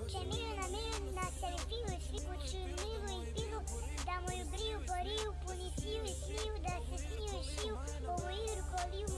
Oče mil na mil, na telepivu, sliku čumljivu in pivu, da mu je bril, boril, policil in snil, da se snil in šil, ovo irko lil,